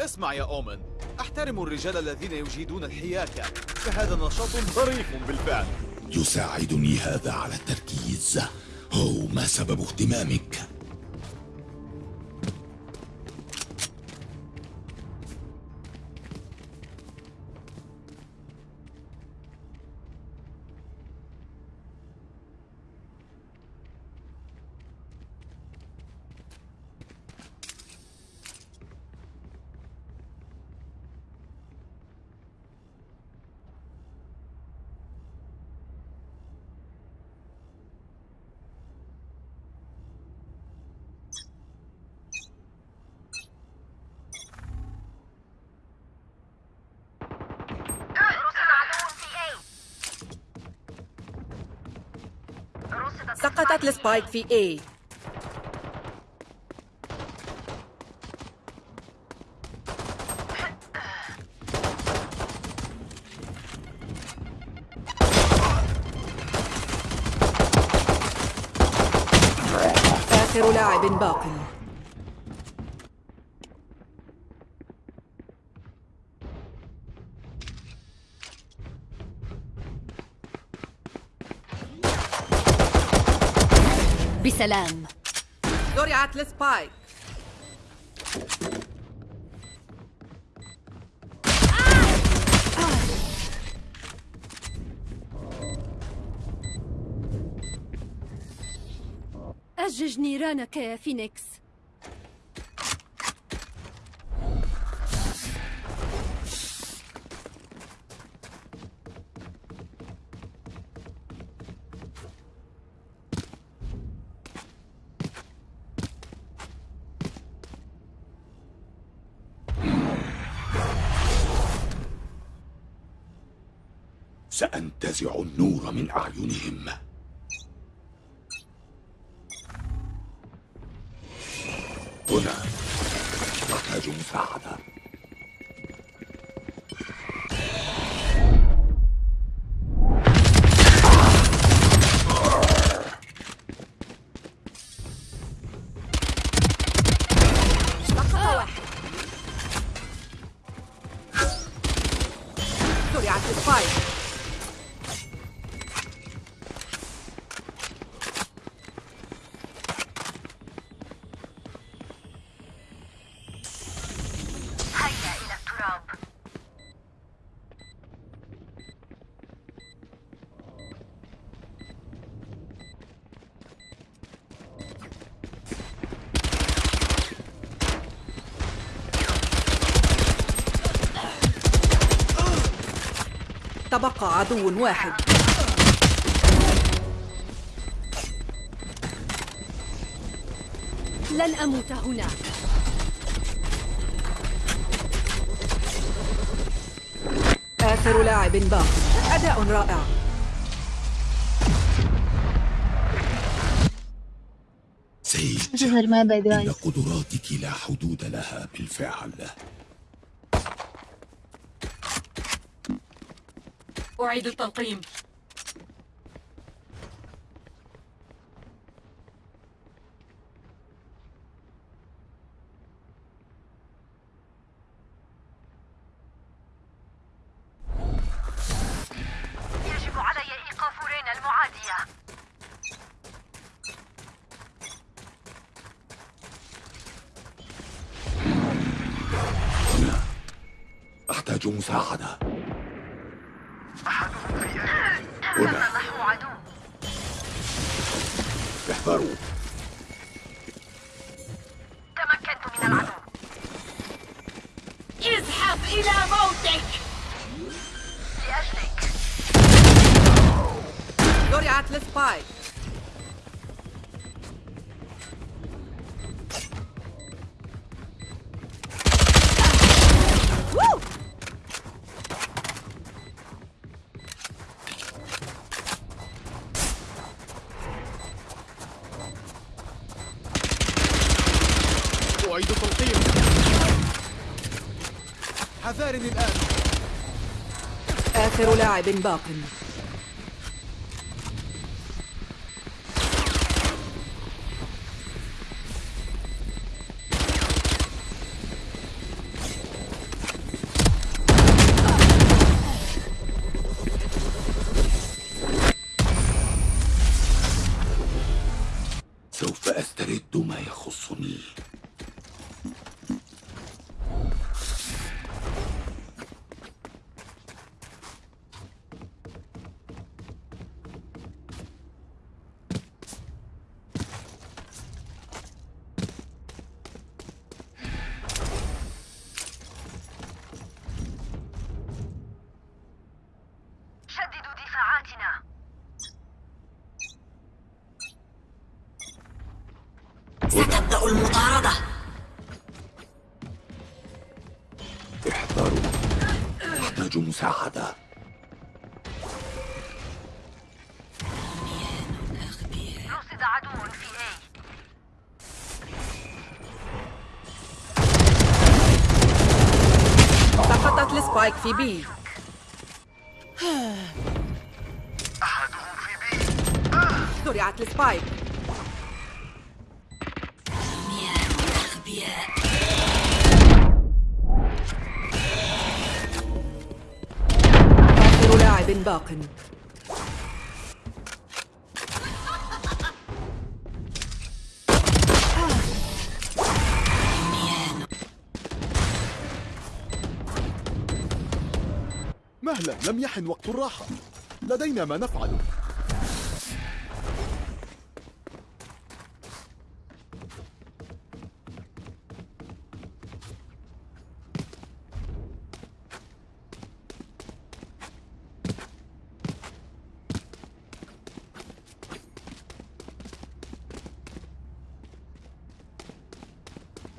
اسمع يا أومن. أحترم الرجال الذين يجيدون الحياكة فهذا نشاط ظريف بالفعل. يساعدني هذا على التركيز. هو ما سبب اهتمامك. السبايك في A. آخر لاعب باق. بسلام زرعت السبايك أجج نيرانك يا فينيكس. سأنتزع النور من أعينهم. هنا. نحتاج مساعدة تبقى عدو واحد. لن أموت هنا آخر لاعب باق. أداء رائع. باي إن قدراتك لا حدود لها بالفعل. أعيد التلقيم يجب علي إيقاف رينا المعادية. هنا أحتاج مساعدة. هنا. نحو عدو. احذروا. تمكنت من العدو. ازحف إلى موتك. لأجلك. زرعت السبايك حذارني الآن. آخر لاعب باق. السبايك في بي. زرعت السبايك. باق. مهلا لم يحن وقت الراحة. لدينا ما نفعله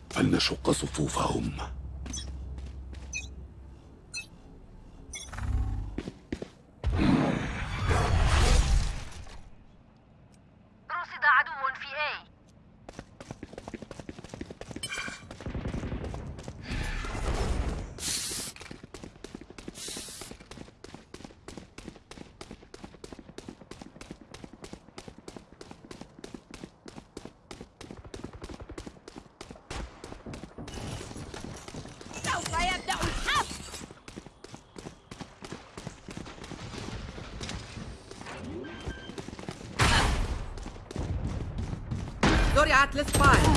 فلنشق صفوفهم رصد عدو في A سوف يبدأ الحفل زرعت السبايك عدد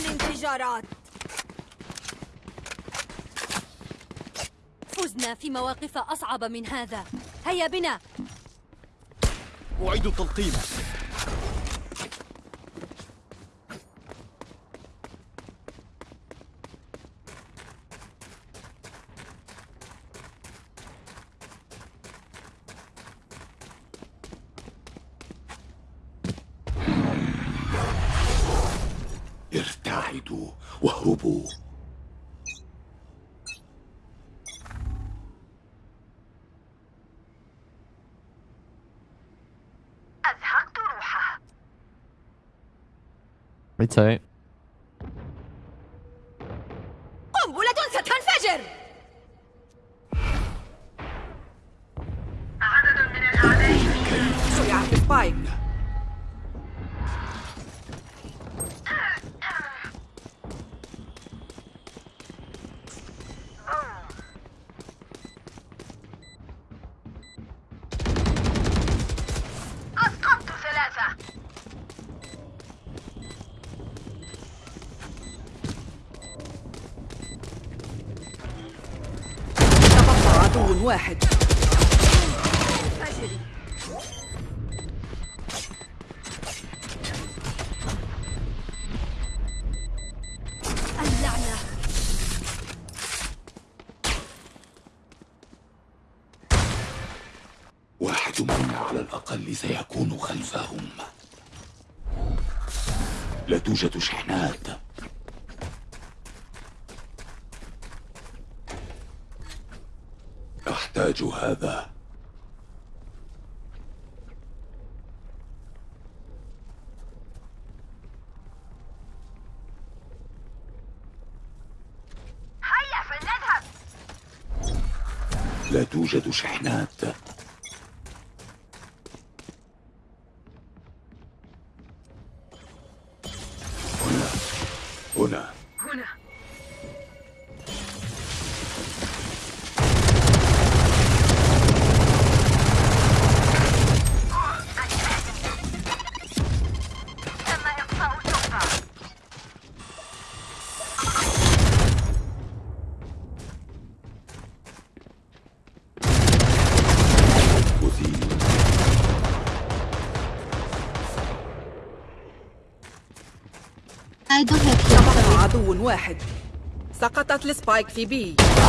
الانفجارات فزنا في مواقف أصعب من هذا. هيا بنا. أعيد التلقيم. So. عدو واحد. توجد شحنات. عدو واحد. سقطت ال spike في B. رصدت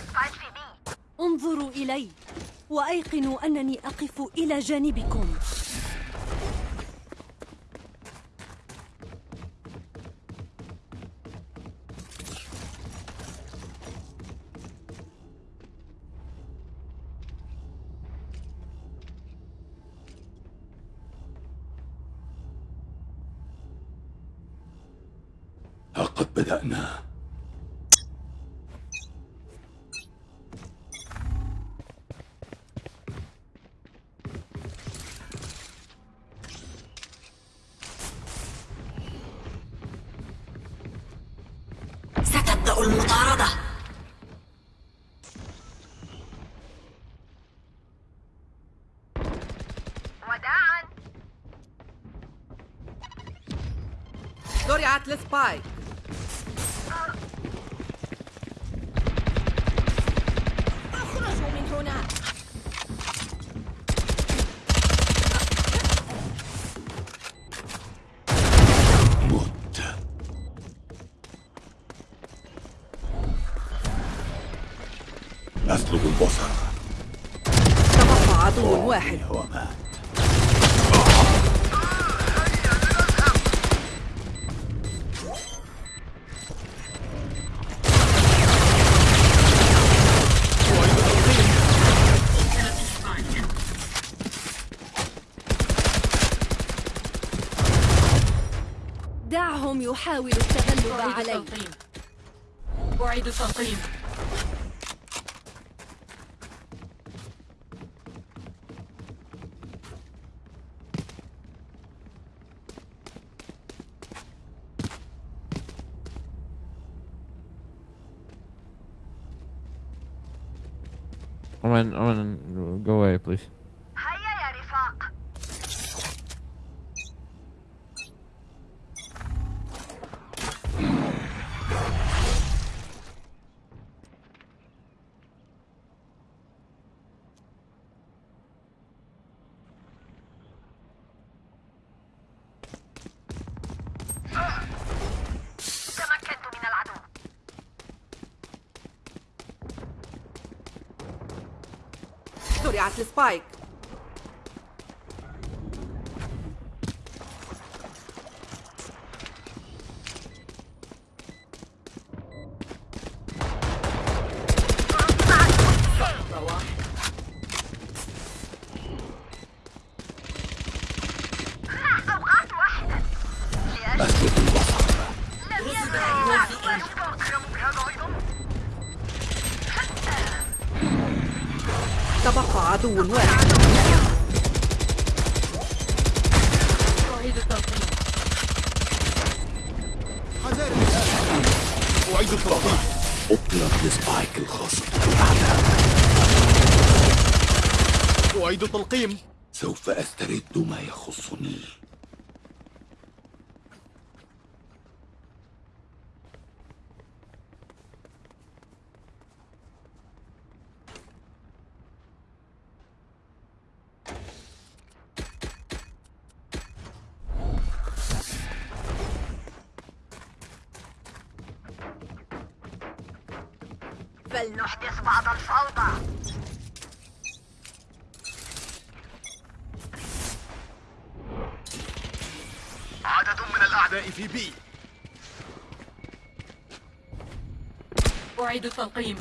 ال spike في B. انظروا إلي وأيقنوا أنني أقف إلى جانبكم. السبايك I'm gonna, I'm gonna go away, please. زرعت السبايك أوقات واحدة أسلب البصر لم ينتهي بعد أكرم بهذا أيضا تبقى عدو واحد أعيد التلقيم أطلق لسبايك بالأعداء أعيد التلقيم. سوف أسترد ما يخصني. التلقيم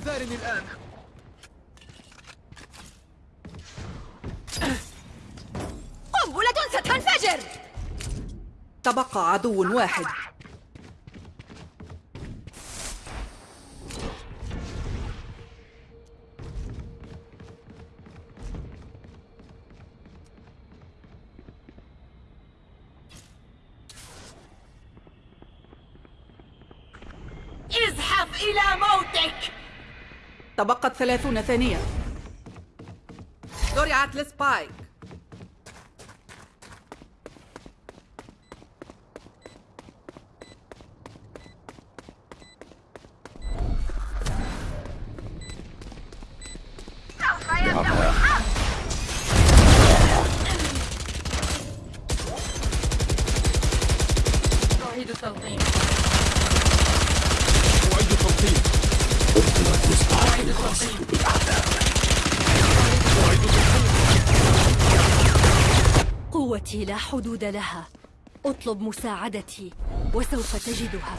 حذارني الآن. قنبلة ستنفجر تبقى عدو واحد. ثلاثون ثانية. زرعت السبايك لها. أطلب مساعدتي وسوف تجدها.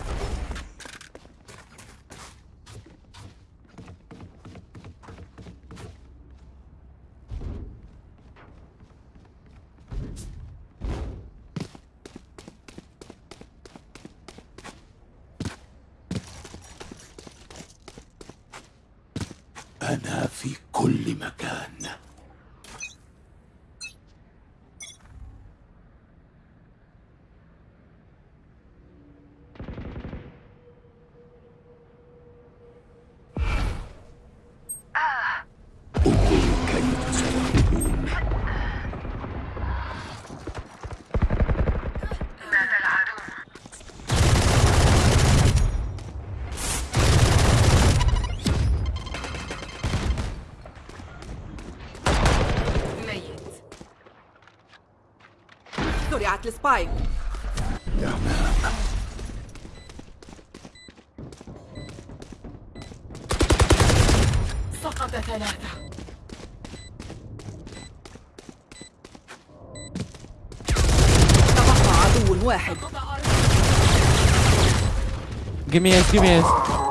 السبايك سقط ثلاثة تبقى عدو واحد Give me S, give me S.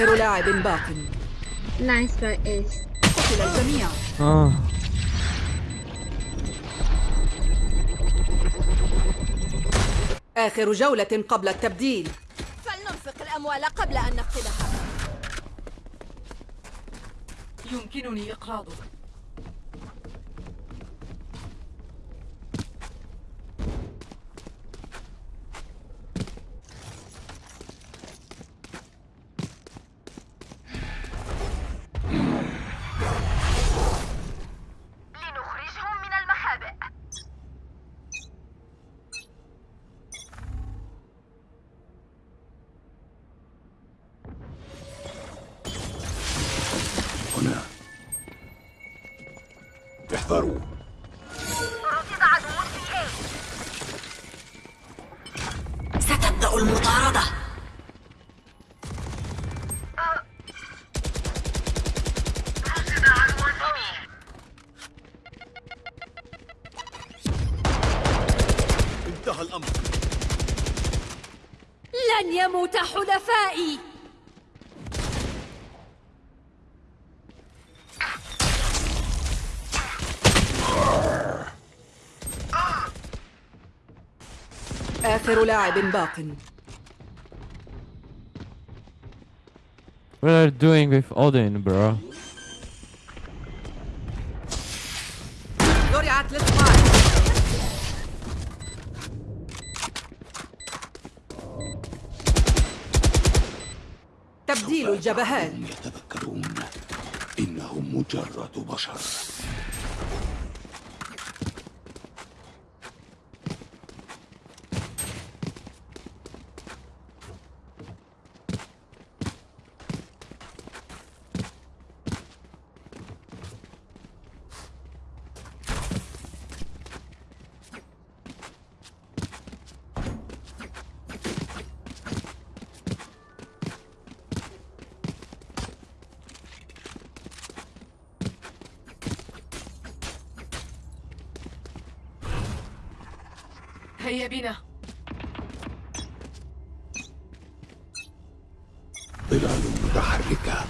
آخر لاعب باق Nice by Ace. قتل الجميع. Oh. آخر جولة قبل التبديل. فلننفق الأموال قبل أن نقتلها. يمكنني إقراضك. ستبدأ المطاردة. لاعب باق. What are you doing with Odin, bro? تبديل الجبهات. يتذكرون إنهم مجرد بشر. هيا بنا ظلال متحركة.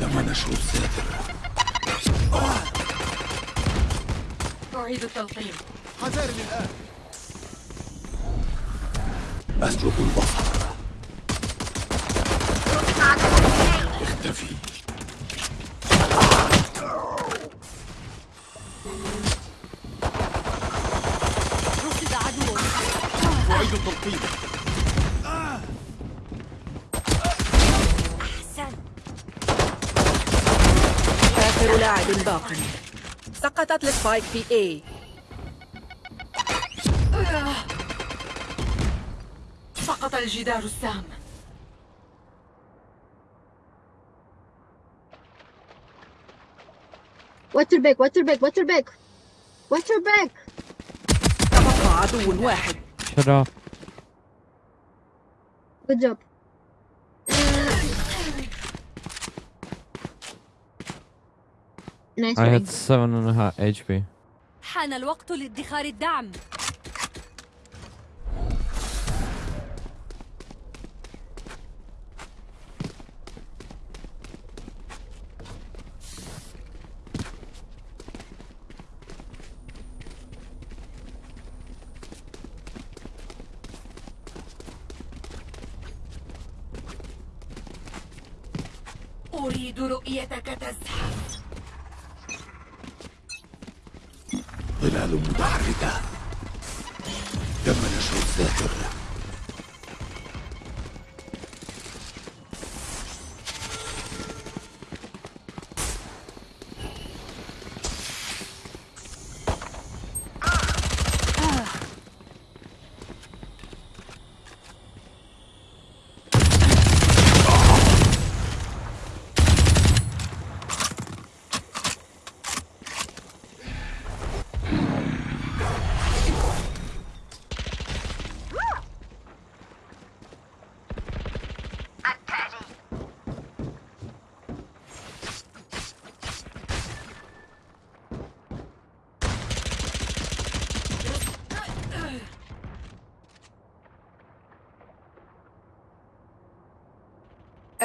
تم نشر الساتر أعيد التلقيم. حذاري الآن. أسلب البصر. سقطت السبايك في A سقط الجدار السام Water back, water back, water back. Water back. تبقى عدو واحد Shut up. Good job. Nice I had seven and a half HP. حان الوقت لادخار الدعم أريد رؤيتك تزحف ظلال متحركة تم نشر الذاكر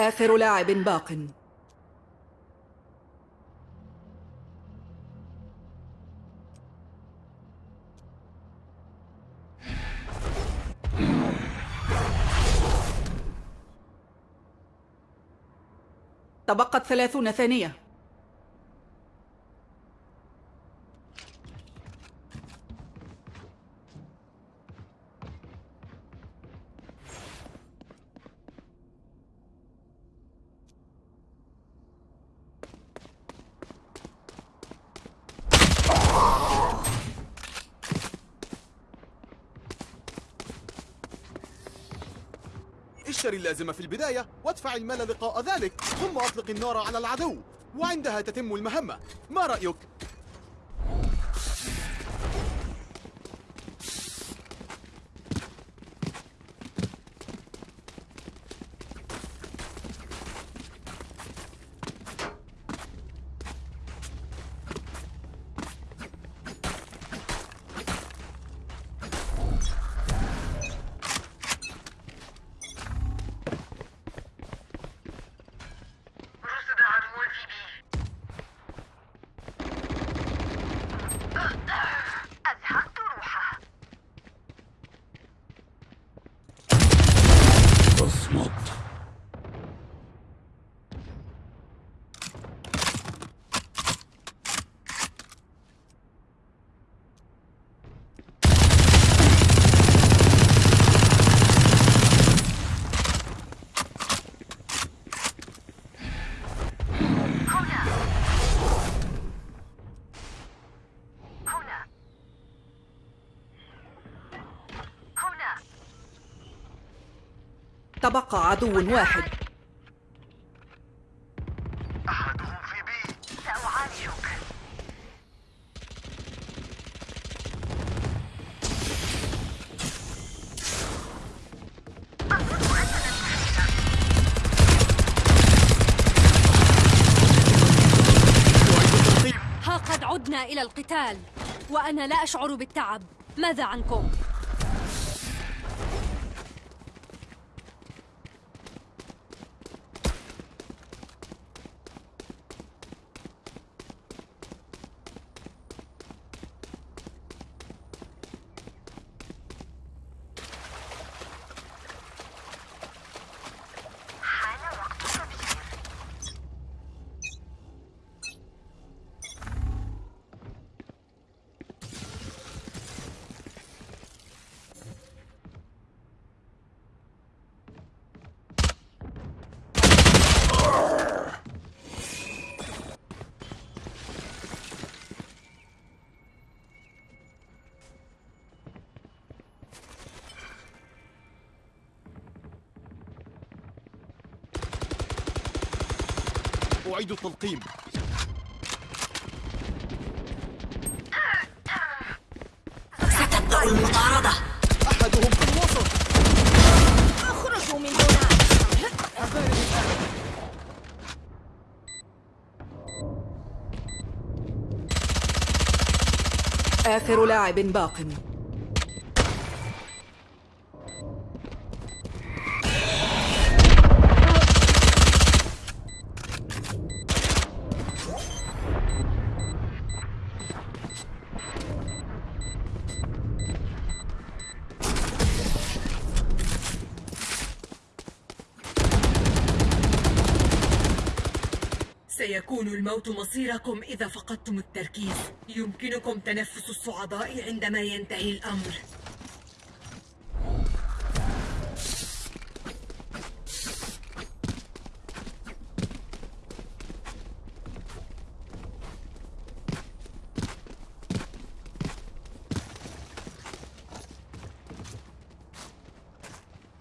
آخر لاعب باق. تبقت ثلاثون ثانية. اللازمة في البداية وادفع المال لقاء ذلك ثم أطلق النار على العدو وعندها تتم المهمة ما رأيك؟ تبقى عدو واحد أحدهم في بي سأعالجك ها قد عدنا إلى القتال وأنا لا أشعر بالتعب ماذا عنكم؟ حان وقت التبشير أعيد التلقيم. ستبدأ المطاردة. أحدهم في الوسط. أخرجوا من هنا. آخر لاعب باق. الموت مصيركم إذا فقدتم التركيز. يمكنكم تنفس الصعداء عندما ينتهي الأمر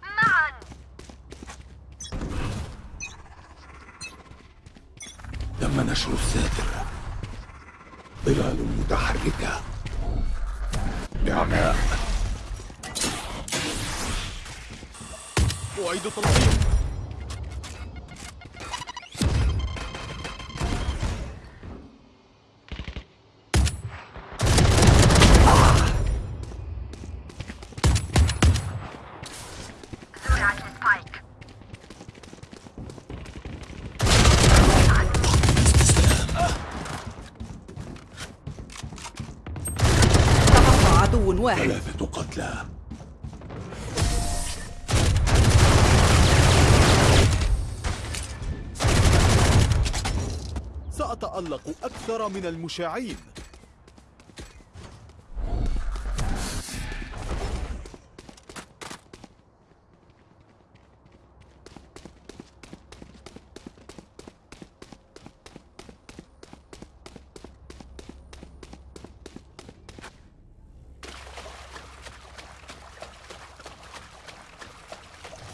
معا تم نشر الساتر ظلال متحركة. نعماء أعيد التلقيم من المشاعين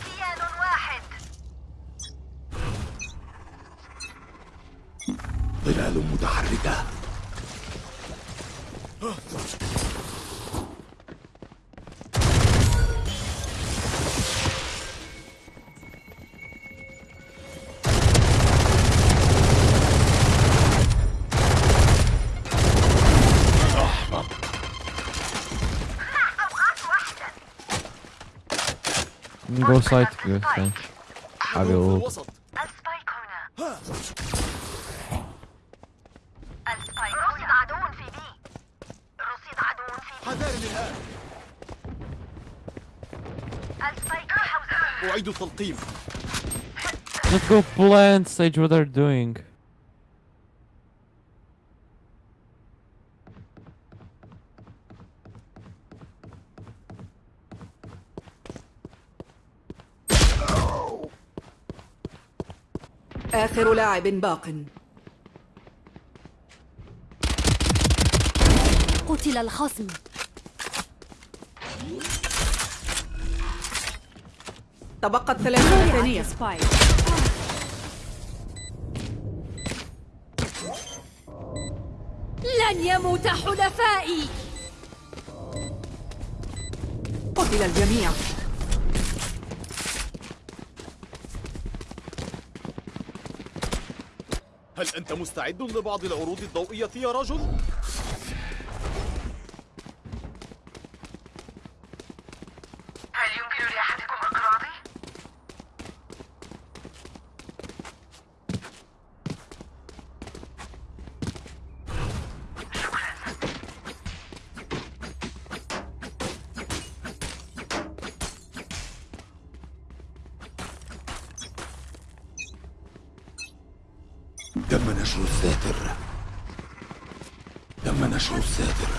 كيان واحد ظلال متحركة Go side, go side. I will. الوسط السبايك هنا السبايك رصد عدو في بي رصد عدو في حذاري الآن بي السبايك في التلقيم Let's go plant stage what they're doing. آخر لاعب باق. قتل الخصم. تبقت ثلاثين زرعت ثانية. السبايك لن يموت حلفائي. قتل الجميع. هل أنت مستعد لبعض العروض الضوئية يا رجل؟ هل يمكن لأحدكم إقراضي؟ تم نشر الساتر تم نشر الساتر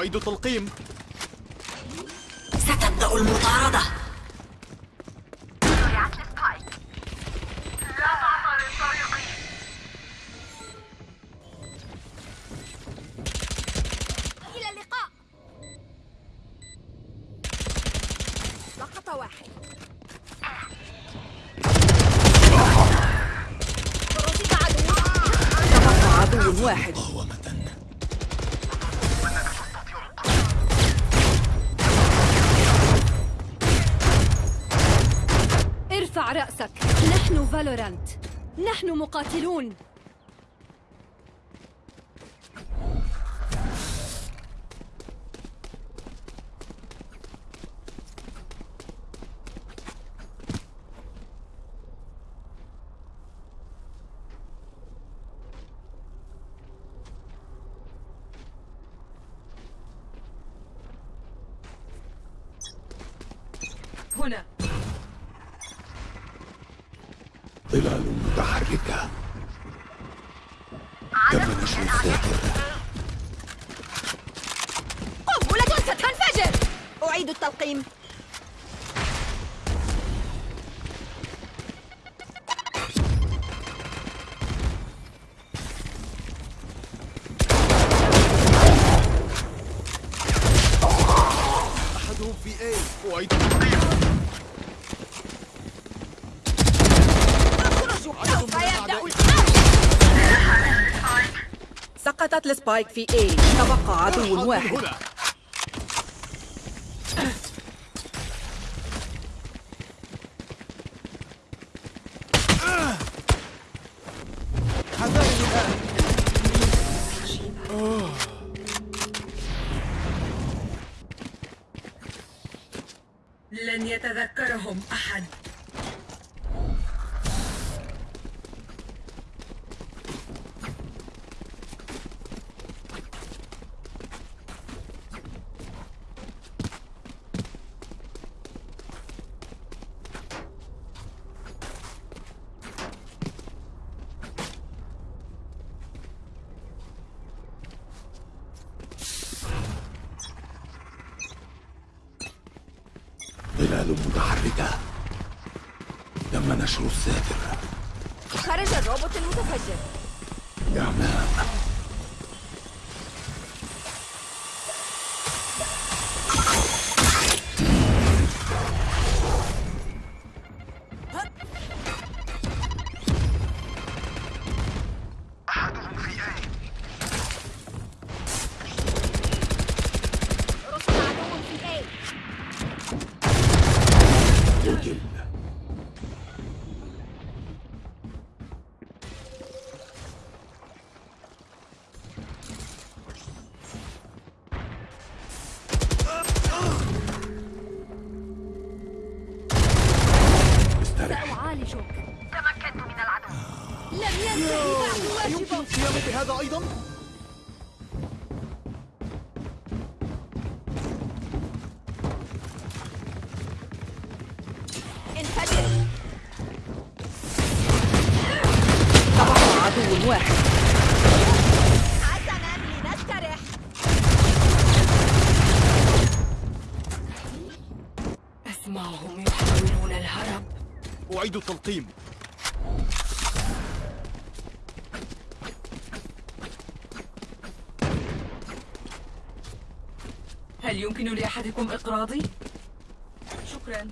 أعيد التلقيم ستبدأ المطاردة. فالورانت نحن مقاتلون هنا ظلال متحركة تم نشر الساتر قنبلة ستنفجر أعيد التلقيم أحدهم في A أعيد التقديم سوف يبدأ السبايك في A. تبقى عدو واحد هنا حذاري الآن لن يتذكرهم أحد ظلال متحركة تم نشر الساتر خرج الروبوت المتفجر. إعماء أسمعهم يحاولون الهرب. أعيد التلقيم. هل يمكن لأحدكم إقراضي؟ شكرا.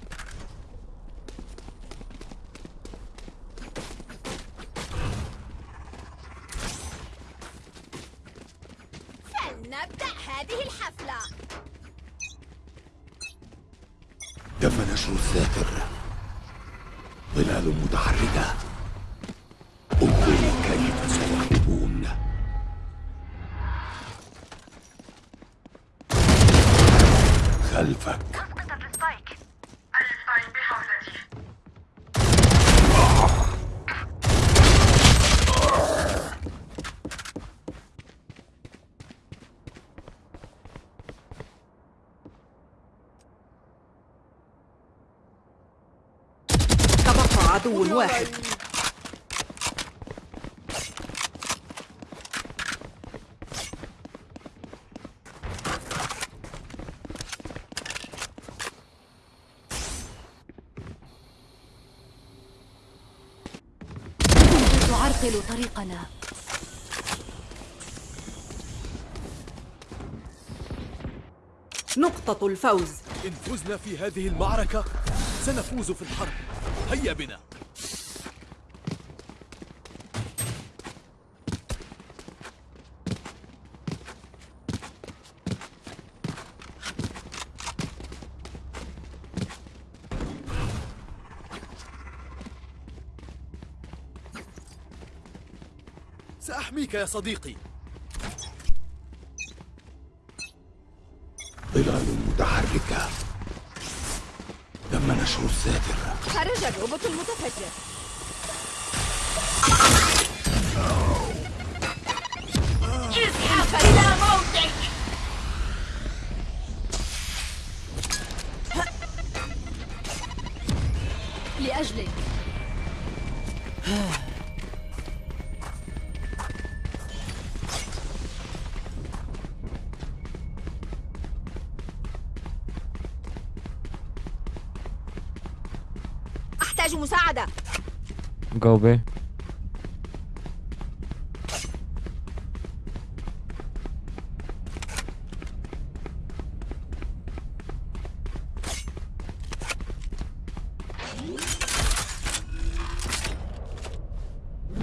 واحد. كنت تعرقل طريقنا. نقطة الفوز. إن فزنا في هذه المعركة سنفوز في الحرب. هيا بنا. سأحميك يا صديقي. ظلال متحركة. تم نشر الساتر خرج الروبوت المتفجر. أحتاج مساعدة Go B.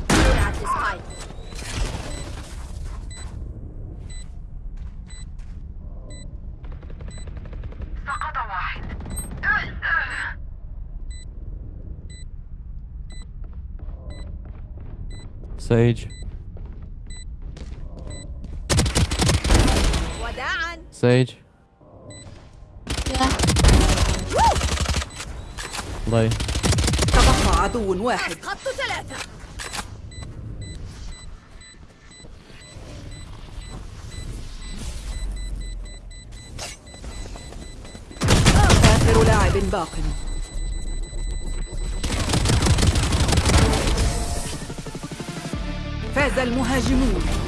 زرعت السبايك سقط واحد Sage. وداعا Sage. Lay. تبقى عدو واحد خط ثلاثة آخر لاعب باق فاز المهاجمون.